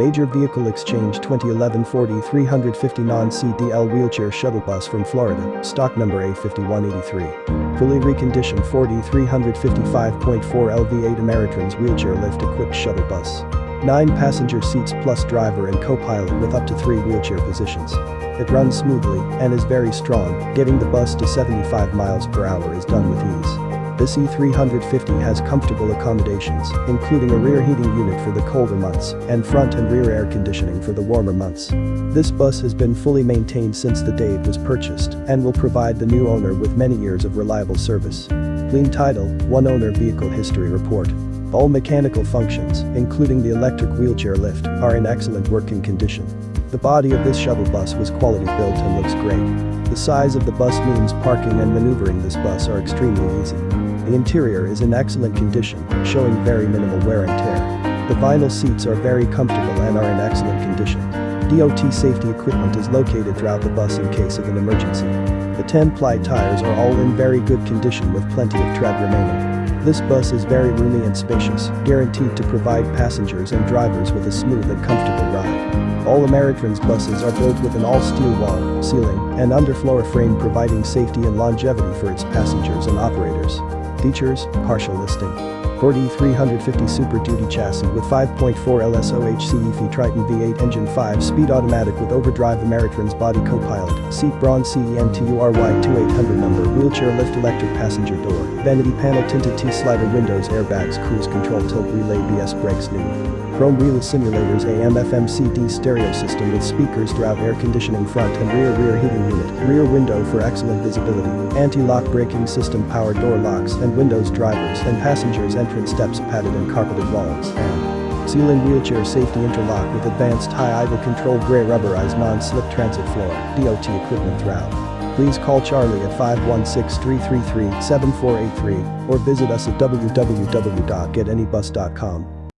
Major Vehicle Exchange 2011 Ford 350 non-CDL wheelchair shuttle bus from Florida, stock number A5183. Fully reconditioned Ford 355.4 LV8 Ameritrans wheelchair lift equipped shuttle bus. 9 passenger seats plus driver and co-pilot with up to 3 wheelchair positions. It runs smoothly and is very strong, getting the bus to 75 miles per hour is done with ease. This E350 has comfortable accommodations, including a rear heating unit for the colder months and front and rear air conditioning for the warmer months. This bus has been fully maintained since the day it was purchased and will provide the new owner with many years of reliable service. Clean title, one owner vehicle history report. All mechanical functions, including the electric wheelchair lift, are in excellent working condition. The body of this shuttle bus was quality built and looks great. The size of the bus means parking and maneuvering this bus are extremely easy. The interior is in excellent condition, showing very minimal wear and tear. The vinyl seats are very comfortable and are in excellent condition. DOT safety equipment is located throughout the bus in case of an emergency. The 10-ply tires are all in very good condition with plenty of tread remaining. This bus is very roomy and spacious, guaranteed to provide passengers and drivers with a smooth and comfortable ride. All Ameritrans buses are built with an all-steel wall, ceiling, and underfloor frame providing safety and longevity for its passengers and operators. Features, partial listing. Ford E350 Super Duty chassis with 5.4 LSOHCEV Triton V8 engine 5-speed automatic with overdrive Ameritrans body co-pilot, seat Braun CENTURY 2800 number, wheelchair lift electric passenger door, vanity panel tinted T-slider windows airbags cruise control tilt relay BS brakes new. Chrome wheel simulators AM FM CD stereo system with speakers throughout air conditioning front and rear rear heating unit, rear window for excellent visibility, anti-lock braking system power door locks and windows drivers and passengers entrance steps padded and carpeted walls, and ceiling wheelchair safety interlock with advanced high idle control gray rubberized non-slip transit floor, DOT equipment throughout. Please call Charlie at 516-333-7483 or visit us at www.getanybus.com.